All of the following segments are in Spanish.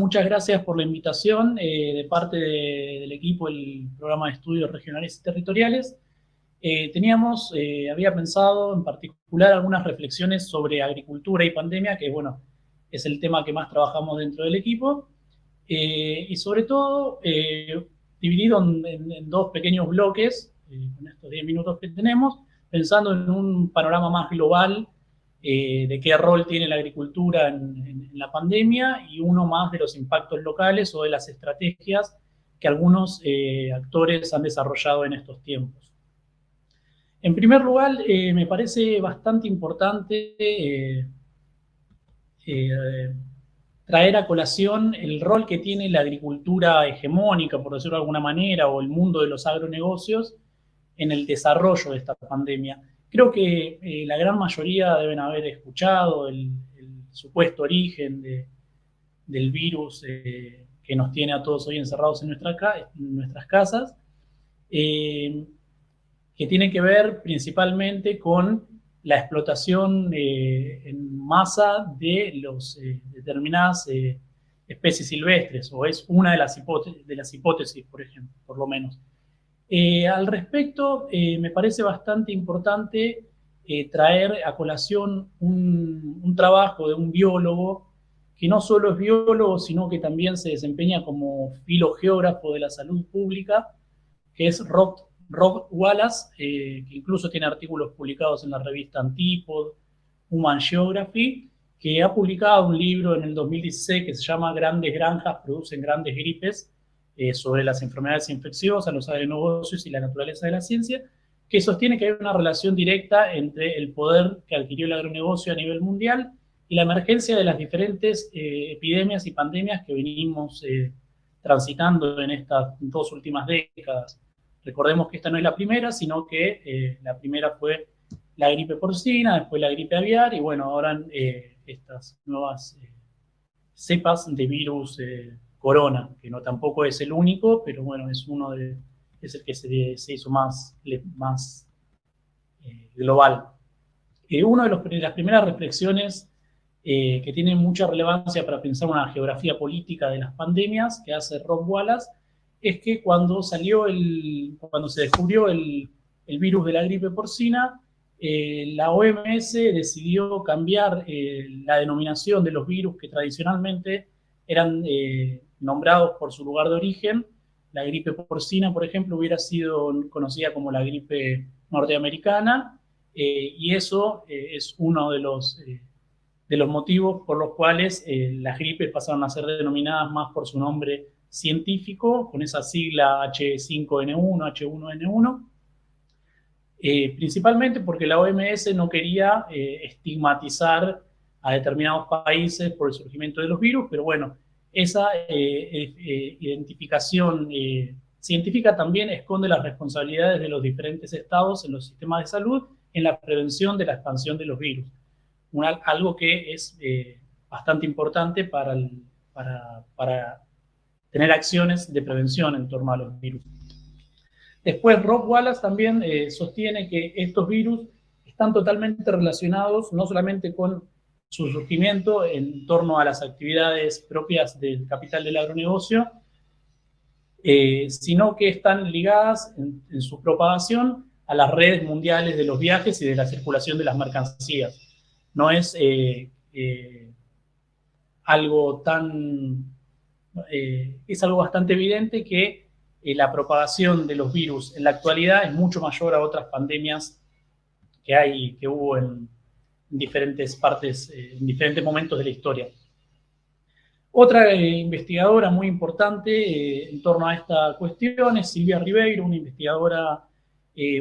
muchas gracias por la invitación eh, de parte del equipo del programa de estudios regionales y territoriales. Eh, teníamos, eh, había pensado en particular algunas reflexiones sobre agricultura y pandemia, que bueno, es el tema que más trabajamos dentro del equipo, y sobre todo dividido en, dos pequeños bloques, con estos 10 minutos que tenemos, pensando en un panorama más global eh, de qué rol tiene la agricultura en, la pandemia y uno más de los impactos locales o de las estrategias que algunos eh, actores han desarrollado en estos tiempos. En primer lugar, eh, me parece bastante importante traer a colación el rol que tiene la agricultura hegemónica, por decirlo de alguna manera, o el mundo de los agronegocios en el desarrollo de esta pandemia. Creo que eh, la gran mayoría deben haber escuchado el, supuesto origen del virus eh, que nos tiene a todos hoy encerrados en, nuestras casas, eh, que tiene que ver principalmente con la explotación en masa de los, determinadas especies silvestres, o es una de las, de las hipótesis, por ejemplo, por lo menos. Eh, al respecto, eh, me parece bastante importante eh, traer a colación un, trabajo de un biólogo que no solo es biólogo, sino que también se desempeña como filogeógrafo de la salud pública, que es Rob, Wallace, que incluso tiene artículos publicados en la revista Antipod, Human Geography, que ha publicado un libro en el 2016 que se llama Grandes granjas producen grandes gripes, eh, sobre las enfermedades infecciosas, los agronegocios y la naturaleza de la ciencia, que sostiene que hay una relación directa entre el poder que adquirió el agronegocio a nivel mundial y la emergencia de las diferentes eh, epidemias y pandemias que venimos eh, transitando en estas dos últimas décadas. Recordemos que esta no es la primera, sino que la primera fue la gripe porcina, después la gripe aviar y bueno, ahora estas nuevas cepas de virus Corona, que no tampoco es el único, pero bueno, es uno de, es el que se, hizo más, más eh, global. Eh, una de, las primeras reflexiones eh, que tienen mucha relevancia para pensar una geografía política de las pandemias que hace Rob Wallace es que cuando salió el, cuando se descubrió el, el virus de la gripe porcina, la OMS decidió cambiar la denominación de los virus que tradicionalmente eran nombrados por su lugar de origen. La gripe porcina, por ejemplo, hubiera sido conocida como la gripe norteamericana, eh, y eso eh, es uno de los, eh, de los motivos por los cuales las gripes pasaron a ser denominadas más por su nombre científico, con esa sigla H5N1, H1N1, principalmente porque la OMS no quería estigmatizar a determinados países por el surgimiento de los virus, pero bueno, esa eh, eh, identificación eh, científica también esconde las responsabilidades de los diferentes estados en los sistemas de salud en la prevención de la expansión de los virus. algo que es bastante importante para, para, tener acciones de prevención en torno a los virus. Después, Rob Wallace también sostiene que estos virus están totalmente relacionados no solamente con su surgimiento en torno a las actividades propias del capital del agronegocio, eh, sino que están ligadas en, su propagación a las redes mundiales de los viajes y de la circulación de las mercancías. No es eh, eh, algo tan... es algo bastante evidente que la propagación de los virus en la actualidad es mucho mayor a otras pandemias que, hay, que hubo en, en diferentes partes, eh, en diferentes momentos de la historia. Otra eh, investigadora muy importante eh, en torno a esta cuestión es Silvia Ribeiro, una investigadora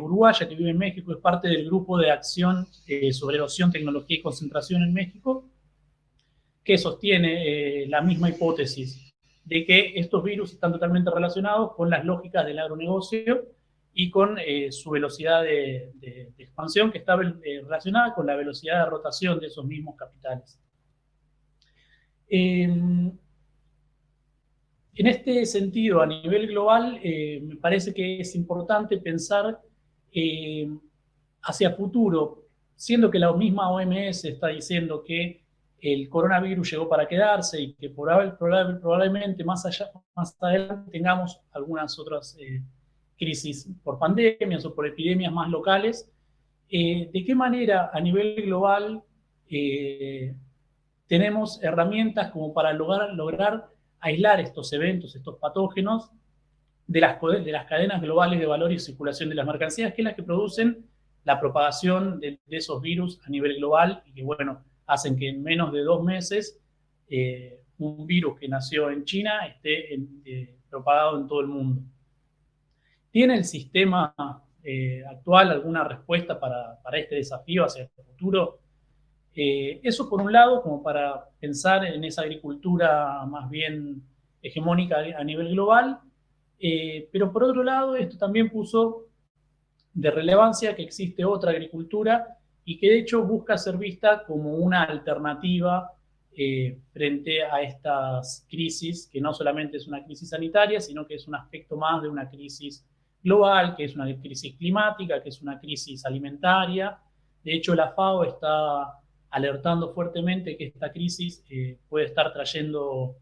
uruguaya que vive en México, es parte del grupo de acción sobre erosión, tecnología y concentración en México, que sostiene la misma hipótesis de que estos virus están totalmente relacionados con las lógicas del agronegocio y con eh, su velocidad de, expansión que está eh, relacionada con la velocidad de rotación de esos mismos capitales. Em, en este sentido, a nivel global, eh, me parece que es importante pensar hacia futuro, siendo que la misma OMS está diciendo que el coronavirus llegó para quedarse y que probablemente más, allá, más adelante tengamos algunas otras crisis por pandemias o por epidemias más locales. Eh, ¿De qué manera a nivel global eh, tenemos herramientas como para lograr, aislar estos eventos, estos patógenos, de las, de las cadenas globales de valor y circulación de las mercancías, que es las que producen la propagación de, esos virus a nivel global y que, bueno, hacen que en menos de dos meses eh, un virus que nació en China esté propagado en todo el mundo. ¿Tiene el sistema eh, actual alguna respuesta para, para, este desafío hacia el futuro? eso por un lado, como para pensar en esa agricultura más bien hegemónica a nivel global, pero por otro lado, esto también puso de relevancia que existe otra agricultura y que de hecho busca ser vista como una alternativa eh, frente a estas crisis, que no solamente es una crisis sanitaria, sino que es un aspecto más de una crisis global, que es una crisis climática, que es una crisis alimentaria. De hecho, la FAO está alertando fuertemente que esta crisis eh, puede estar trayendo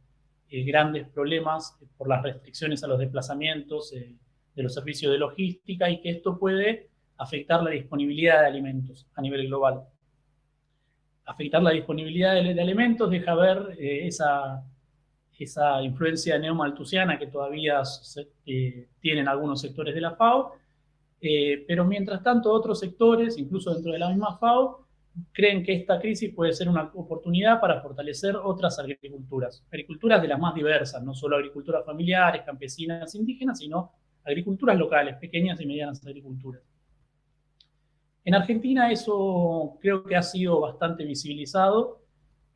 eh, grandes problemas por las restricciones a los desplazamientos, de los servicios de logística y que esto puede afectar la disponibilidad de alimentos a nivel global. Afectar la disponibilidad de, alimentos deja ver eh, esa, esa influencia neomaltusiana que todavía eh, tienen algunos sectores de la FAO, eh, pero mientras tanto otros sectores, incluso dentro de la misma FAO, creen que esta crisis puede ser una oportunidad para fortalecer otras agriculturas, agriculturas de las más diversas, no solo agriculturas familiares, campesinas, indígenas, sino agriculturas locales, pequeñas y medianas agriculturas. En Argentina eso creo que ha sido bastante visibilizado,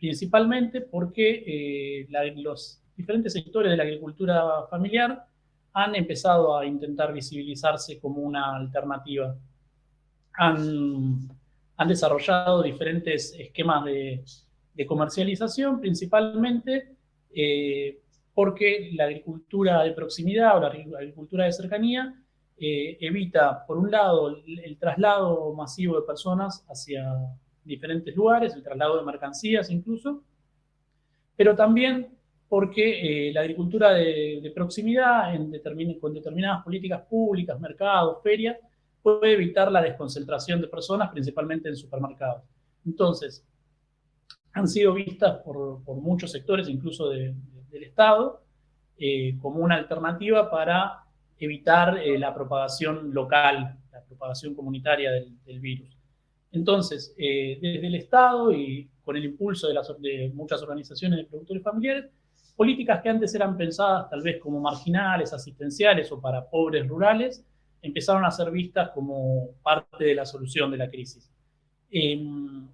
principalmente porque eh, los diferentes sectores de la agricultura familiar han empezado a intentar visibilizarse como una alternativa. Han, desarrollado diferentes esquemas de, comercialización, principalmente eh, porque la agricultura de proximidad o la agricultura de cercanía eh, evita, por un lado, el, traslado masivo de personas hacia diferentes lugares, el traslado de mercancías incluso, pero también porque eh, la agricultura de, proximidad en con determinadas políticas públicas, mercados, ferias, puede evitar la desconcentración de personas, principalmente en supermercados. Entonces, han sido vistas por, por muchos sectores, incluso de, del Estado eh, como una alternativa para evitar eh, la propagación local, la propagación comunitaria del, virus. Entonces, eh, desde el Estado y con el impulso de, muchas organizaciones de productores familiares, políticas que antes eran pensadas tal vez como marginales, asistenciales o para pobres rurales, empezaron a ser vistas como parte de la solución de la crisis. Em,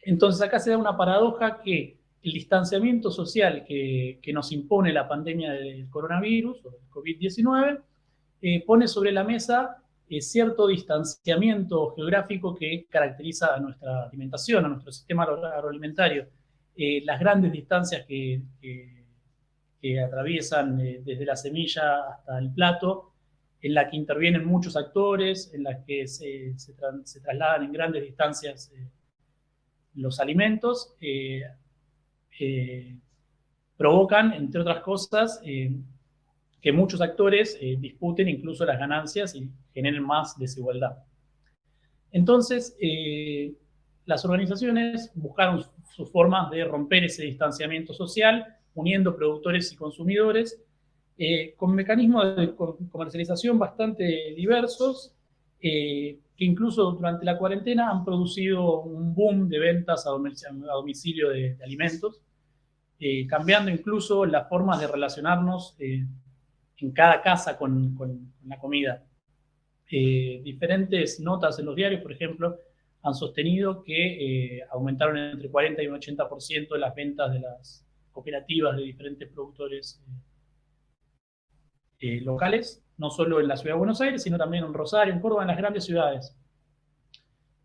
entonces acá se da una paradoja que el distanciamiento social que, nos impone la pandemia del coronavirus o del COVID-19 eh, pone sobre la mesa eh, cierto distanciamiento geográfico que caracteriza a nuestra alimentación, a nuestro sistema agroalimentario. Eh, las grandes distancias que, atraviesan desde la semilla hasta el plato, en la que intervienen muchos actores, en las que se, trasladan en grandes distancias los alimentos, eh, provocan, entre otras cosas, eh, que muchos actores eh, disputen incluso las ganancias y generen más desigualdad. Entonces, las organizaciones buscaron sus formas de romper ese distanciamiento social, uniendo productores y consumidores, con mecanismos de comercialización bastante diversos, que incluso durante la cuarentena han producido un boom de ventas a domicilio de, alimentos, eh, cambiando incluso las formas de relacionarnos eh, en cada casa con, la comida. Eh, diferentes notas en los diarios, por ejemplo, han sostenido que aumentaron entre 40 y un 80% de las ventas de las cooperativas de diferentes productores locales no solo en la ciudad de Buenos Aires, sino también en Rosario, en Córdoba, en las grandes ciudades.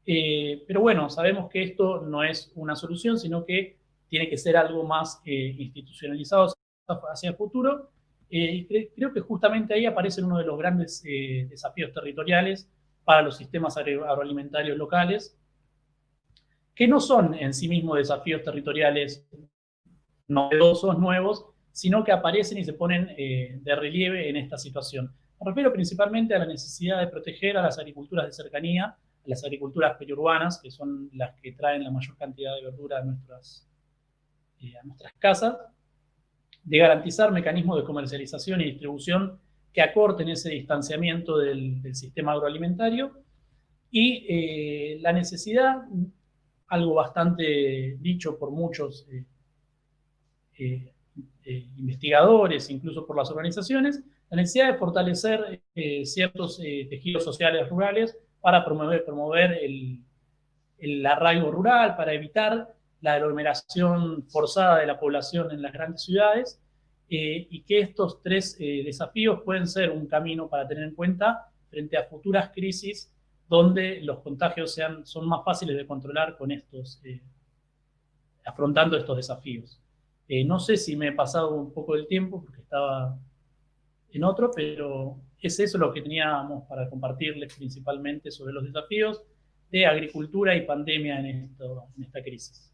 Eh, pero bueno, sabemos que esto no es una solución, sino que tiene que ser algo más eh, institucionalizado hacia el futuro. Eh, creo que justamente ahí aparece uno de los grandes desafíos territoriales para los sistemas agroalimentarios locales, que no son en sí mismos desafíos territoriales novedosos, nuevos, sino que aparecen y se ponen eh, de relieve en esta situación. Me refiero principalmente a la necesidad de proteger a las agriculturas de cercanía, a las agriculturas periurbanas, que son las que traen la mayor cantidad de verdura a nuestras, eh, a nuestras casas, de garantizar mecanismos de comercialización y distribución que acorten ese distanciamiento del, sistema agroalimentario y eh, la necesidad, algo bastante dicho por muchos eh, eh, investigadores, incluso por las organizaciones, la necesidad de fortalecer ciertos tejidos sociales rurales para promover, promover el, el arraigo rural, para evitar la aglomeración forzada de la población en las grandes ciudades eh, y que estos tres eh, desafíos pueden ser un camino para tener en cuenta frente a futuras crisis donde los contagios sean, son más fáciles de controlar con estos, eh, afrontando estos desafíos. no sé si me he pasado un poco del tiempo porque estaba en otro, pero es eso lo que teníamos para compartirles principalmente sobre los desafíos de agricultura y pandemia en, esto, en esta crisis.